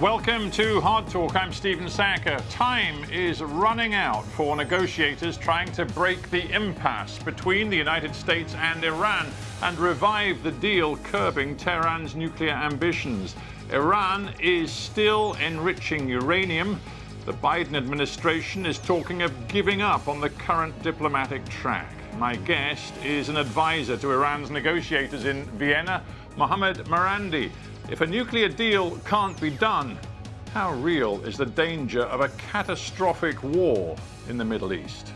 Welcome to Hard Talk. I'm Stephen Sackur. Time is running out for negotiators trying to break the impasse between the United States and Iran and revive the deal curbing Tehran's nuclear ambitions. Iran is still enriching uranium. The Biden administration is talking of giving up on the current diplomatic track. My guest is an advisor to Iran's negotiators in Vienna, Mohammad Marandi. If a nuclear deal can't be done, how real is the danger of a catastrophic war in the Middle East?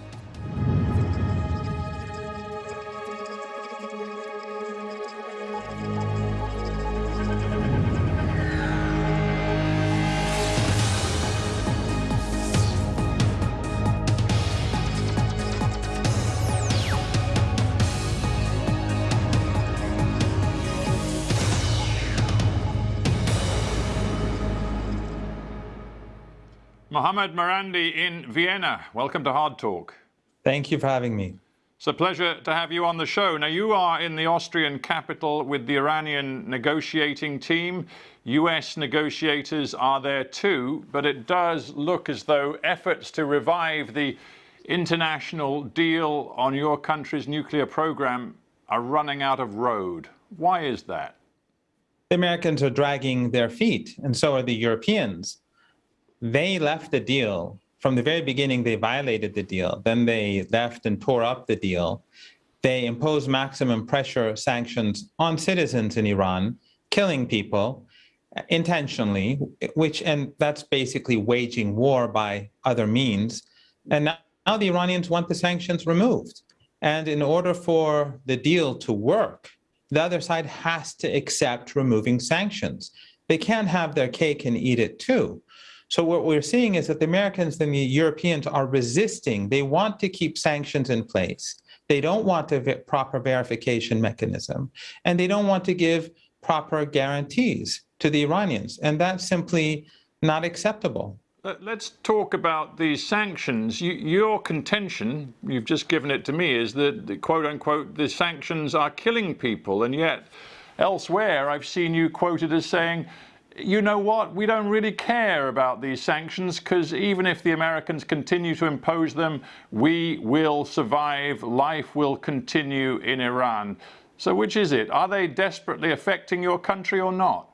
Mohammad Marandi in Vienna. Welcome to Hard Talk. Thank you for having me. It's a pleasure to have you on the show. Now, you are in the Austrian capital with the Iranian negotiating team. US negotiators are there too, but it does look as though efforts to revive the international deal on your country's nuclear program are running out of road. Why is that? The Americans are dragging their feet, and so are the Europeans they left the deal. From the very beginning, they violated the deal. Then they left and tore up the deal. They imposed maximum pressure sanctions on citizens in Iran, killing people intentionally, which, and that's basically waging war by other means. And now, now the Iranians want the sanctions removed. And in order for the deal to work, the other side has to accept removing sanctions. They can't have their cake and eat it too. So what we're seeing is that the Americans and the Europeans are resisting. They want to keep sanctions in place. They don't want a proper verification mechanism, and they don't want to give proper guarantees to the Iranians. And that's simply not acceptable. Let's talk about these sanctions. You, your contention, you've just given it to me, is that, quote unquote, the sanctions are killing people. And yet, elsewhere, I've seen you quoted as saying, you know what, we don't really care about these sanctions because even if the Americans continue to impose them, we will survive, life will continue in Iran. So which is it? Are they desperately affecting your country or not?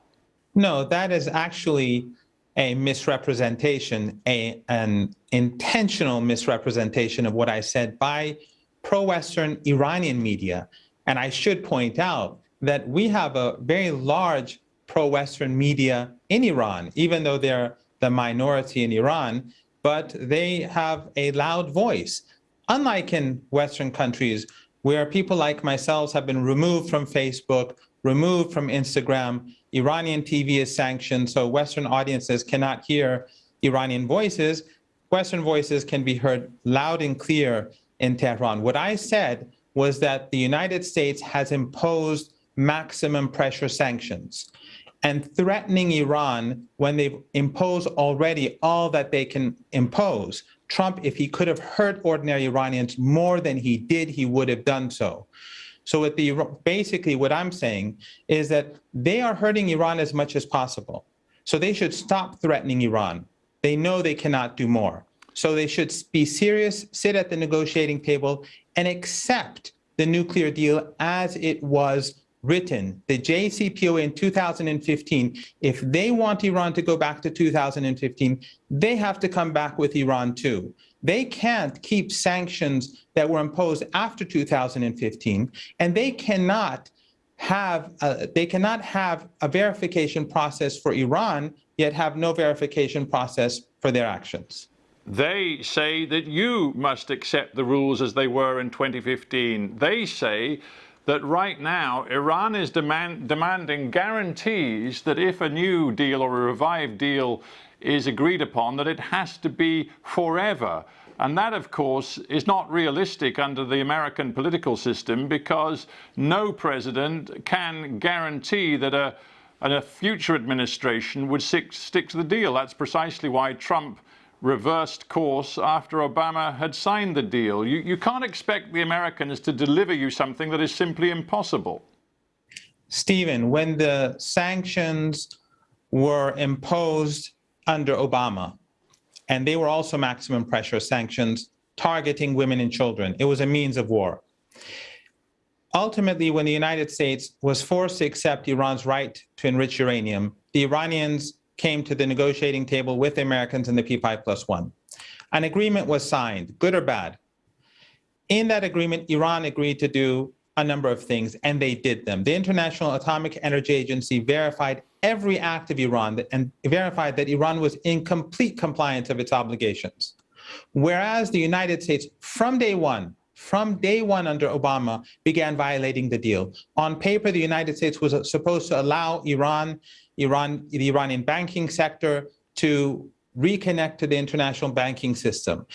No, that is actually a misrepresentation, a, an intentional misrepresentation of what I said by pro-Western Iranian media. And I should point out that we have a very large pro-Western media in Iran, even though they're the minority in Iran, but they have a loud voice. Unlike in Western countries, where people like myself have been removed from Facebook, removed from Instagram, Iranian TV is sanctioned, so Western audiences cannot hear Iranian voices. Western voices can be heard loud and clear in Tehran. What I said was that the United States has imposed maximum pressure sanctions and threatening Iran when they've imposed already all that they can impose. Trump, if he could have hurt ordinary Iranians more than he did, he would have done so. So with the, basically what I'm saying is that they are hurting Iran as much as possible. So they should stop threatening Iran. They know they cannot do more. So they should be serious, sit at the negotiating table and accept the nuclear deal as it was written, the JCPOA in 2015, if they want Iran to go back to 2015, they have to come back with Iran too. They can't keep sanctions that were imposed after 2015, and they cannot have a, they cannot have a verification process for Iran, yet have no verification process for their actions. They say that you must accept the rules as they were in 2015. They say that right now Iran is demand, demanding guarantees that if a new deal or a revived deal is agreed upon, that it has to be forever. And that, of course, is not realistic under the American political system because no president can guarantee that a, a future administration would stick, stick to the deal. That's precisely why Trump reversed course after Obama had signed the deal. You, you can't expect the Americans to deliver you something that is simply impossible. Stephen, when the sanctions were imposed under Obama, and they were also maximum pressure sanctions targeting women and children. It was a means of war. Ultimately, when the United States was forced to accept Iran's right to enrich uranium, the Iranians came to the negotiating table with the Americans in the P5 plus one. An agreement was signed, good or bad. In that agreement, Iran agreed to do a number of things, and they did them. The International Atomic Energy Agency verified every act of Iran and verified that Iran was in complete compliance of its obligations. Whereas the United States, from day one, from day one under Obama, began violating the deal. On paper, the United States was supposed to allow Iran, Iran, the Iranian banking sector to reconnect to the international banking system.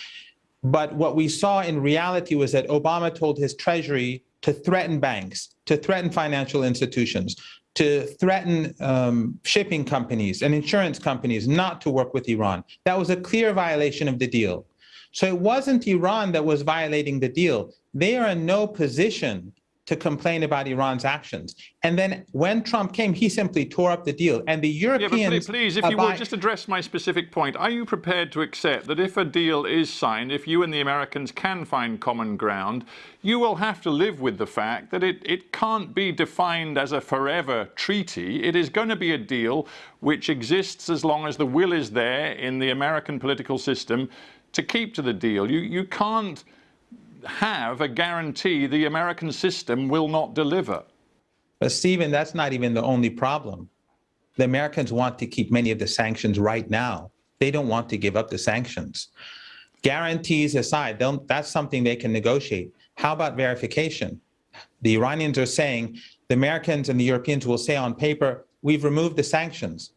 But what we saw in reality was that Obama told his treasury to threaten banks, to threaten financial institutions, to threaten um, shipping companies and insurance companies not to work with Iran. That was a clear violation of the deal. So it wasn't Iran that was violating the deal. They are in no position to complain about Iran's actions. And then when Trump came, he simply tore up the deal. And the Europeans... Yeah, but please, if you would, just address my specific point. Are you prepared to accept that if a deal is signed, if you and the Americans can find common ground, you will have to live with the fact that it, it can't be defined as a forever treaty. It is going to be a deal which exists as long as the will is there in the American political system to keep to the deal. You, you can't have a guarantee the American system will not deliver. But Stephen, that's not even the only problem. The Americans want to keep many of the sanctions right now. They don't want to give up the sanctions. Guarantees aside, that's something they can negotiate. How about verification? The Iranians are saying, the Americans and the Europeans will say on paper, we've removed the sanctions.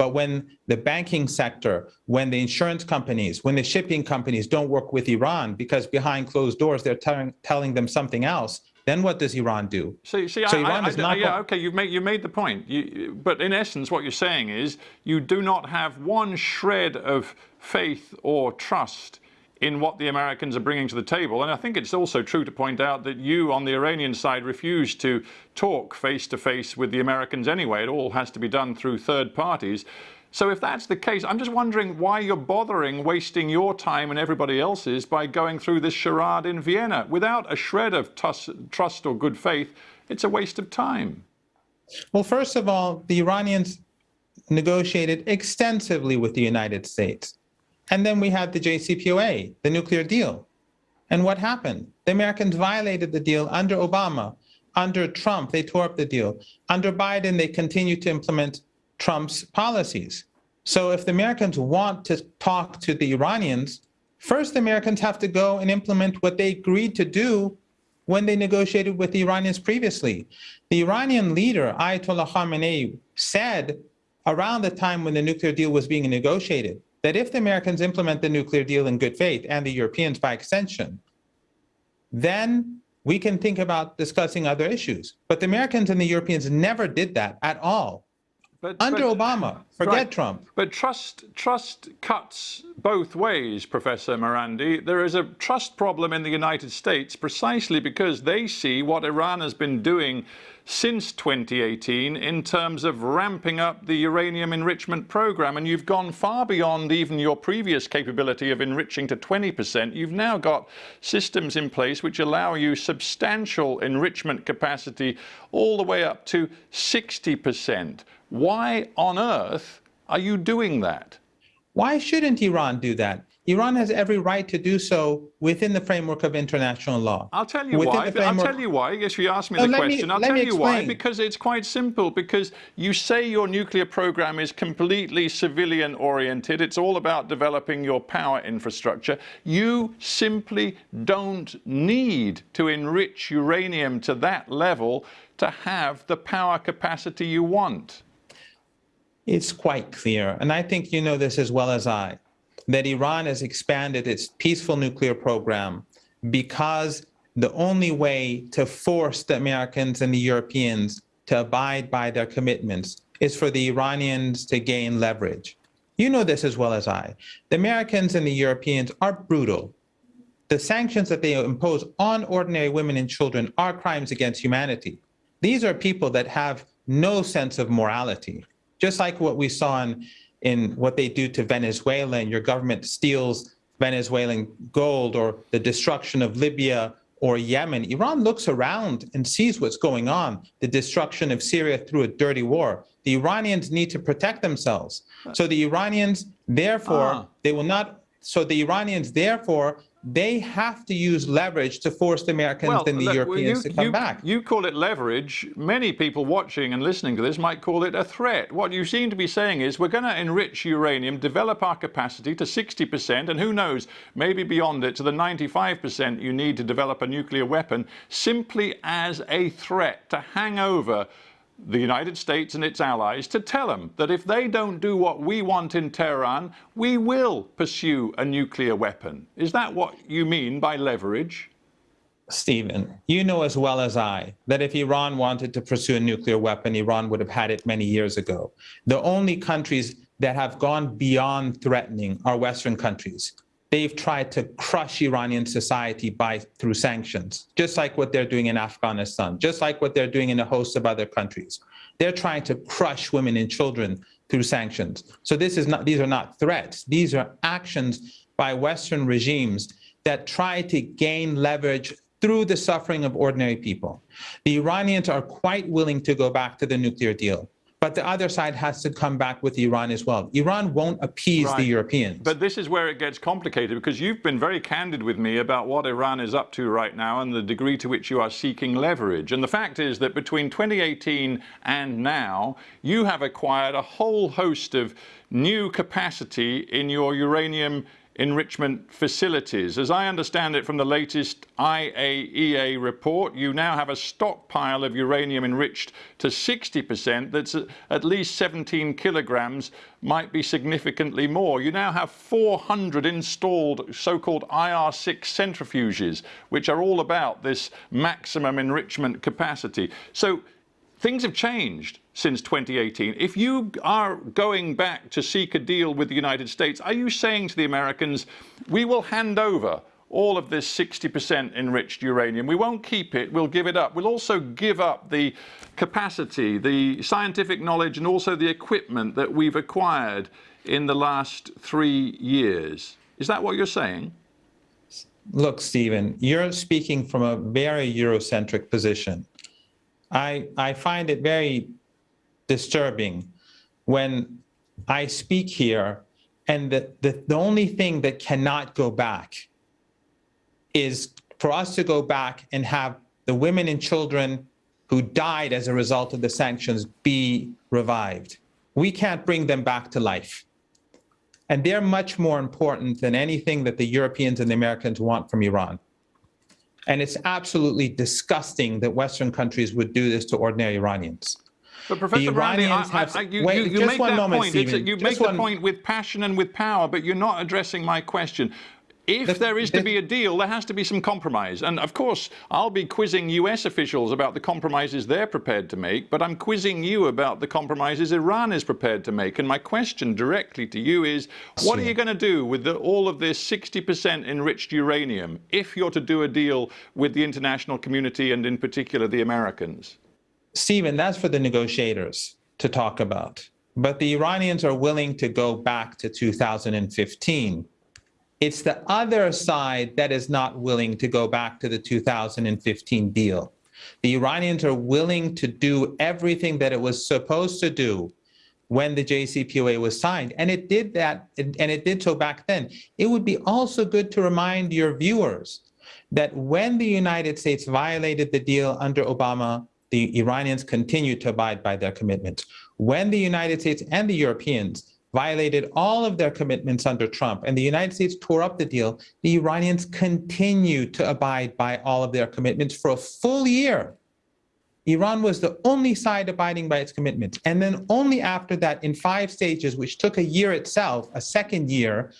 But when the banking sector, when the insurance companies, when the shipping companies don't work with Iran because behind closed doors they're telling, telling them something else, then what does Iran do? See, see, so I, Iran I, is not. Yeah, okay, you made you made the point. You, but in essence, what you're saying is you do not have one shred of faith or trust in what the Americans are bringing to the table. And I think it's also true to point out that you on the Iranian side refuse to talk face to face with the Americans anyway. It all has to be done through third parties. So if that's the case, I'm just wondering why you're bothering wasting your time and everybody else's by going through this charade in Vienna. Without a shred of trust or good faith, it's a waste of time. Well, first of all, the Iranians negotiated extensively with the United States. And then we had the JCPOA, the nuclear deal. And what happened? The Americans violated the deal under Obama. Under Trump, they tore up the deal. Under Biden, they continued to implement Trump's policies. So if the Americans want to talk to the Iranians, first the Americans have to go and implement what they agreed to do when they negotiated with the Iranians previously. The Iranian leader, Ayatollah Khamenei, said around the time when the nuclear deal was being negotiated, that if the Americans implement the nuclear deal in good faith, and the Europeans by extension, then we can think about discussing other issues. But the Americans and the Europeans never did that at all. But, Under but, Obama, forget right. Trump. But trust trust cuts both ways, Professor Marandi. There is a trust problem in the United States precisely because they see what Iran has been doing since 2018 in terms of ramping up the uranium enrichment program. And you've gone far beyond even your previous capability of enriching to 20%. You've now got systems in place which allow you substantial enrichment capacity all the way up to 60%. Why on earth are you doing that? Why shouldn't Iran do that? Iran has every right to do so within the framework of international law. I'll tell you within why. I'll tell you why. Yes, you asked me no, the question. Me, I'll tell you explain. why. Because it's quite simple. Because you say your nuclear program is completely civilian oriented. It's all about developing your power infrastructure. You simply don't need to enrich uranium to that level to have the power capacity you want. It's quite clear, and I think you know this as well as I, that Iran has expanded its peaceful nuclear program because the only way to force the Americans and the Europeans to abide by their commitments is for the Iranians to gain leverage. You know this as well as I. The Americans and the Europeans are brutal. The sanctions that they impose on ordinary women and children are crimes against humanity. These are people that have no sense of morality. Just like what we saw in, in what they do to Venezuela and your government steals Venezuelan gold or the destruction of Libya or Yemen, Iran looks around and sees what's going on, the destruction of Syria through a dirty war. The Iranians need to protect themselves. So the Iranians, therefore, Ah. they will not, so the Iranians, therefore, they have to use leverage to force the Americans and the look, Europeans you, to come you- back. You call it leverage. Many people watching and listening to this might call it a threat. What you seem to be saying is we're going to enrich uranium, develop our capacity to 60%, and who knows, maybe beyond it to the 95% you need to develop a nuclear weapon, simply as a threat to hang over the United States and its allies to tell them that if they don't do what we want in Tehran, we will pursue a nuclear weapon. Is that what you mean by leverage? Stephen, you know as well as I that if Iran wanted to pursue a nuclear weapon, Iran would have had it many years ago. The only countries that have gone beyond threatening are Western countries. They've tried to crush Iranian society by through sanctions, just like what they're doing in Afghanistan, just like what they're doing in a host of other countries. They're trying to crush women and children through sanctions. So this is not these are not threats. These are actions by Western regimes that try to gain leverage through the suffering of ordinary people. The Iranians are quite willing to go back to the nuclear deal, but the other side has to come back with Iran as well. Iran won't appease the Europeans. But this is where it gets complicated because you've been very candid with me about what Iran is up to right now and the degree to which you are seeking leverage. And the fact is that between 2018 and now, you have acquired a whole host of new capacity in your uranium enrichment facilities. As I understand it from the latest IAEA report, you now have a stockpile of uranium enriched to 60% that's at- least 17 kilograms, might be significantly more. You now have 400 installed so-called IR6 centrifuges, which are all about this maximum enrichment capacity. So things have changed since 2018. If you are going back to seek a deal with the United States, are you saying to the Americans, we will hand over all of this 60% enriched uranium. We won't keep it, we'll give it up. We'll also give up the capacity, the scientific knowledge, and also the equipment that we've acquired in the last three years. Is that what you're saying? Look, Stephen, you're speaking from a very Eurocentric position. I, I find it very disturbing when I speak here and the, the, the only thing that cannot go back is for us to go back and have the women and children who died as a result of the sanctions be revived. We can't bring them back to life. And they're much more important than anything that the Europeans and the Americans want from Iran. And it's absolutely disgusting that Western countries would do this to ordinary Iranians. But Professor Marandi, I, I, I, you, wait, you, you make that moment, point. It's a- you make the point with passion and with power, but you're not addressing my question. If The- there is to be a deal, there has to be some compromise. And of course, I'll be quizzing US officials about the compromises they're prepared to make, but I'm quizzing you about the compromises Iran is prepared to make. And my question directly to you is what are you going to do with the, all of this 60% enriched uranium if you're to do a deal with the international community and in particular the Americans? Stephen, that's for the negotiators to talk about. But the Iranians are willing to go back to 2015. It's the other side that is not willing to go back to the 2015 deal. The Iranians are willing to do everything that it was supposed to do when the JCPOA was signed. And it did that, and it did so back then. It would be also good to remind your viewers that when the United States violated the deal under Obama, the Iranians continued to abide by their commitments. When the United States and the Europeans violated all of their commitments under Trump and the United States tore up the deal, the Iranians continued to abide by all of their commitments for a full year. Iran was the only side abiding by its commitments. And then only after that, in five stages, which took a year itself, a second year,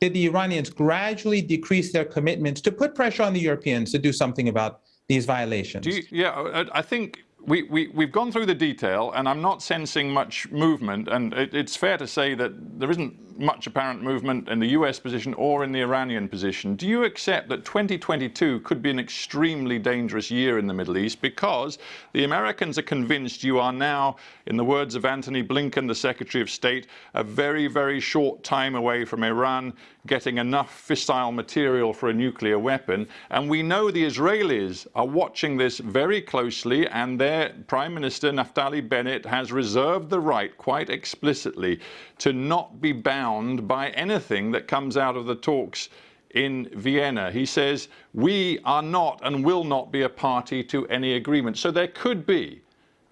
did the Iranians gradually decrease their commitments to put pressure on the Europeans to do something about these violations. You, yeah, I, I think we, we, we've gone through the detail, and I'm not sensing much movement. And it, it's fair to say that there isn't much apparent movement in the US position or in the Iranian position. Do you accept that 2022 could be an extremely dangerous year in the Middle East because the Americans are convinced you are now, in the words of Antony Blinken, the Secretary of State, a very, very short time away from Iran getting enough fissile material for a nuclear weapon. And we know the Israelis are watching this very closely, and their Prime Minister, Naftali Bennett, has reserved the right, quite explicitly, to not be bound by anything that comes out of the talks in Vienna. He says, we are not and will not be a party to any agreement. So there could be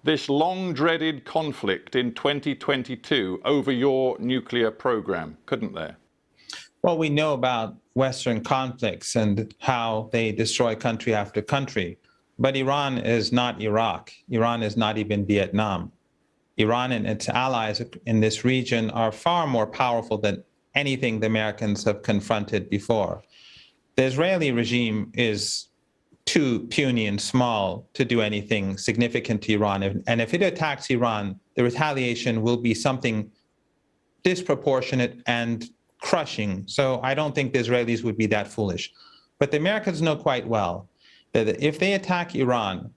this long dreaded conflict in 2022 over your nuclear program, couldn't there? Well, we know about Western conflicts and how they destroy country after country. But Iran is not Iraq. Iran is not even Vietnam. Iran and its allies in this region are far more powerful than anything the Americans have confronted before. The Israeli regime is too puny and small to do anything significant to Iran. And if it attacks Iran, the retaliation will be something disproportionate and crushing. So I don't think the Israelis would be that foolish. But the Americans know quite well that if they attack Iran,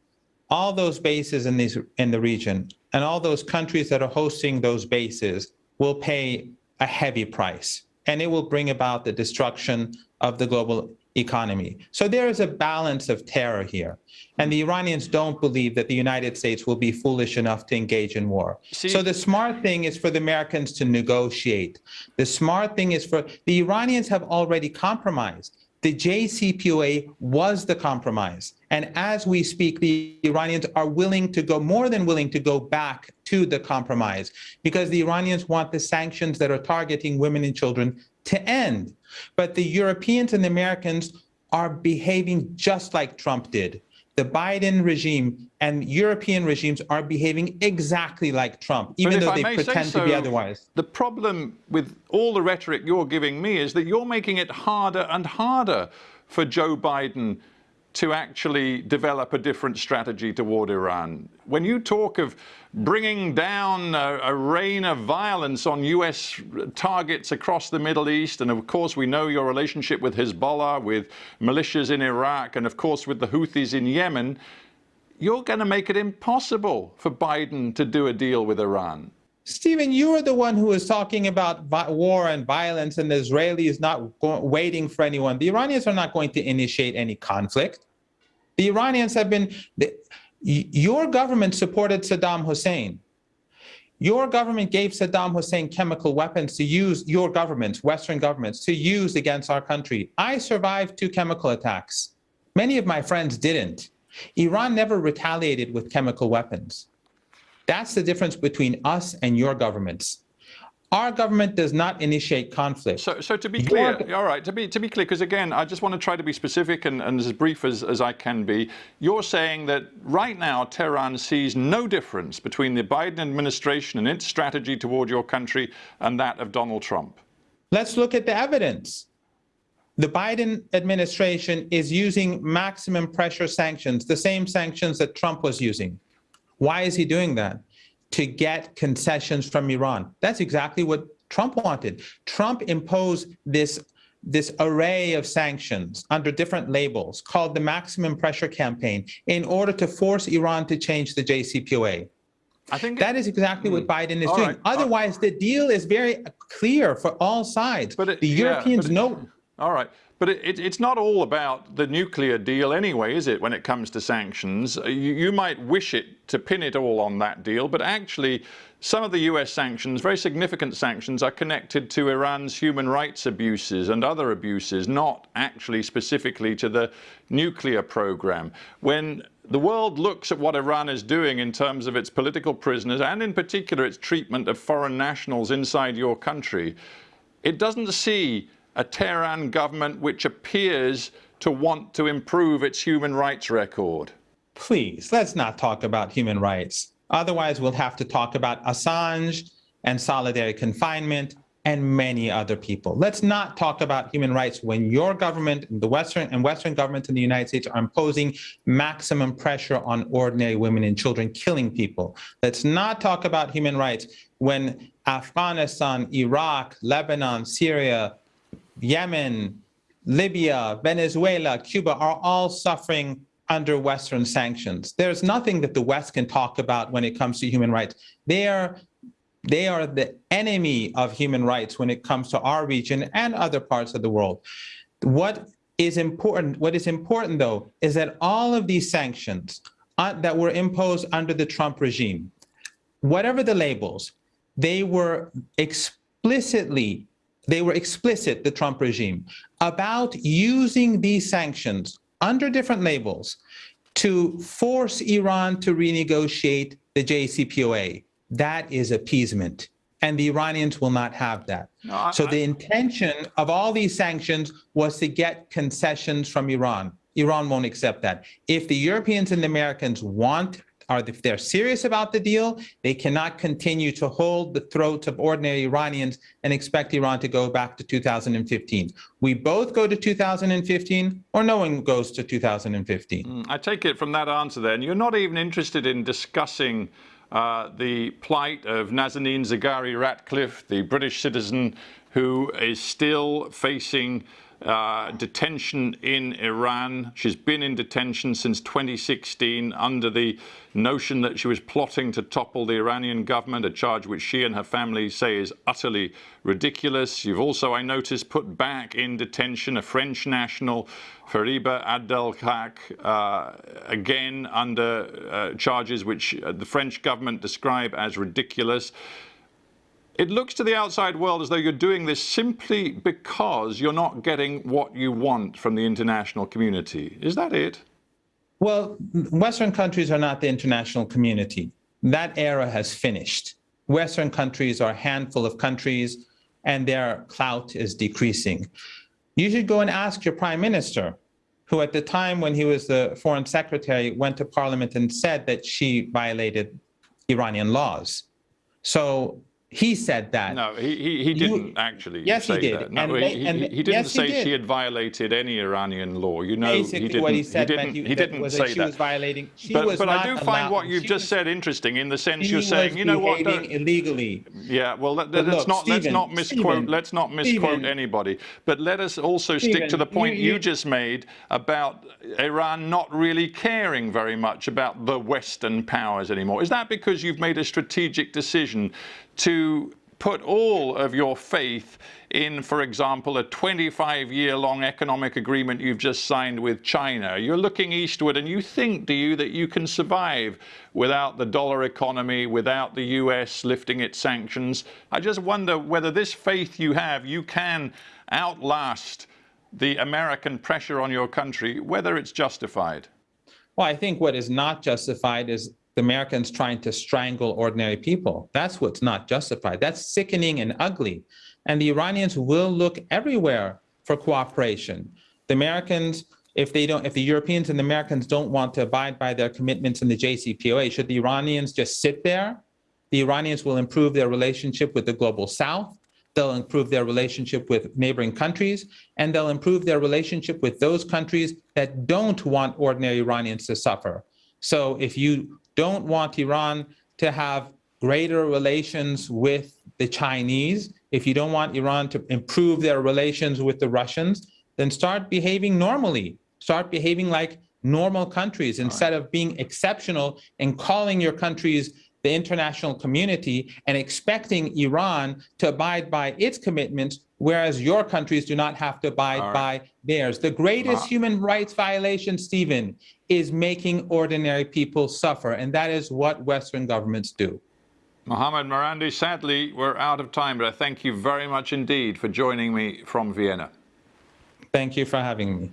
all those bases in, these, in the region and all those countries that are hosting those bases will pay a heavy price. And it will bring about the destruction of the global economy. So there is a balance of terror here. And the Iranians don't believe that the United States will be foolish enough to engage in war. See, so the smart thing is for the Americans to negotiate. The smart thing is for the Iranians have already compromised. The JCPOA was the compromise. And as we speak, the Iranians are willing to go, more than willing to go back to the compromise because the Iranians want the sanctions that are targeting women and children to end. But the Europeans and the Americans are behaving just like Trump did. The Biden regime and European regimes are behaving exactly like Trump, even though they pretend so, to be otherwise. The problem with all the rhetoric you're giving me is that you're making it harder and harder for Joe Biden to actually develop a different strategy toward Iran. When you talk of bringing down a, a, rain of violence on US targets across the Middle East, and of course we know your relationship with Hezbollah, with militias in Iraq, and of course with the Houthis in Yemen, you're going to make it impossible for Biden to do a deal with Iran. Stephen, you are the one who is talking about war and violence, and the Israelis not waiting for anyone. The Iranians are not going to initiate any conflict. The Iranians have been, the, your government supported Saddam Hussein. Your government gave Saddam Hussein chemical weapons to use, your governments, Western governments, to use against our country. I survived two chemical attacks. Many of my friends didn't. Iran never retaliated with chemical weapons. That's the difference between us and your governments. Our government does not initiate conflict. So, so to be clear, your... all right, to be, to be clear, because again, I just want to try to be specific and, and as brief as, as I can be. You're saying that right now, Tehran sees no difference between the Biden administration and its strategy toward your country and that of Donald Trump. Let's look at the evidence. The Biden administration is using maximum pressure sanctions, the same sanctions that Trump was using. Why is he doing that? To get concessions from Iran. That's exactly what Trump wanted. Trump imposed this this array of sanctions under different labels called the maximum pressure campaign in order to force Iran to change the JCPOA. I think that is exactly what hmm. Biden is doing. Right. Otherwise, the deal is very clear for all sides. But it, the Europeans yeah, know. All right. But it, it's not all about the nuclear deal anyway, is it, when it comes to sanctions? Uh, you, you, might wish it to pin it all on that deal, but actually some of the US sanctions, very significant sanctions, are connected to Iran's human rights abuses and other abuses, not actually specifically to the nuclear program. When the world looks at what Iran is doing in terms of its political prisoners and in particular its treatment of foreign nationals inside your country, it doesn't see a Tehran government which appears to want to improve its human rights record. Please, let's not talk about human rights. Otherwise, we'll have to talk about Assange and solitary confinement and many other people. Let's not talk about human rights when your government, the Western and Western governments in the United States are imposing maximum pressure on ordinary women and children, killing people. Let's not talk about human rights when Afghanistan, Iraq, Lebanon, Syria, Yemen, Libya, Venezuela, Cuba are all suffering under Western sanctions. There's nothing that the West can talk about when it comes to human rights. They are, they are the enemy of human rights when it comes to our region and other parts of the world. What is important, what is important though, is that all of these sanctions uh, that were imposed under the Trump regime, whatever the labels, they were explicitly they were explicit, the Trump regime, about using these sanctions under different labels to force Iran to renegotiate the JCPOA. That is appeasement. And the Iranians will not have that. No, I- so the intention of all these sanctions was to get concessions from Iran. Iran won't accept that. If the Europeans and the Americans want are if they're serious about the deal, they cannot continue to hold the throats of ordinary Iranians and expect Iran to go back to 2015. We both go to 2015 or no one goes to 2015. Mm, I take it from that answer then, you're not even interested in discussing uh, the plight of Nazanin Zaghari Ratcliffe, the British citizen who is still facing uh, detention in Iran. She's been in detention since 2016 under the notion that she was plotting to topple the Iranian government, a charge which she and her family say is utterly ridiculous. You've also, I noticed, put back in detention a French national, Fariba Adelkhah, uh, again under uh, charges which the French government describe as ridiculous. It looks to the outside world as though you're doing this simply because you're not getting what you want from the international community. Is that it? Well, Western countries are not the international community. That era has finished. Western countries are a handful of countries and their clout is decreasing. You should go and ask your prime minister, who at the time when he was the foreign secretary went to parliament and said that she violated Iranian laws. So he said that. No, he, he, he didn't actually yes, say he did. that. No, And he, they- he, and- he didn't yes, he say did. she had violated any Iranian law. You know, Basically, he didn't, what he said he didn't, you- he didn't was say that she was violating. She but was but I do find what you've she just was- said interesting in the sense you're saying, you know what, illegally. Yeah, well, let, us look, not let's not misquote Stephen, let's not misquote Stephen. anybody. But let us also stick to the point you- you, you- just made about Iran not really caring very much about the Western powers anymore. Is that because you've made a strategic decision to put all of your faith in, for example, a 25-year-long economic agreement you've just signed with China. You're looking eastward and you think, do you, that you can survive without the dollar economy, without the US lifting its sanctions? I just wonder whether this faith you have, you can outlast the American pressure on your country, whether it's justified. Well, I think what is not justified is the Americans trying to strangle ordinary people. That's what's not justified. That's sickening and ugly. And the Iranians will look everywhere for cooperation. The Americans, if they don't, if the Europeans and the Americans don't want to abide by their commitments in the JCPOA, should the Iranians just sit there? The Iranians will improve their relationship with the global South. They'll improve their relationship with neighboring countries, and they'll improve their relationship with those countries that don't want ordinary Iranians to suffer. So if you don't want Iran to have greater relations with the Chinese, if you don't want Iran to improve their relations with the Russians, then start behaving normally. Start behaving like normal countries instead of being exceptional and calling your countries the international community and expecting Iran to abide by its commitments, whereas your countries do not have to abide All by theirs. The greatest Ma- human rights violation, Stephen, is making ordinary people suffer, and that is what Western governments do. Mohammed Marandi, sadly, we're out of time, but I thank you very much indeed for joining me from Vienna. Thank you for having me.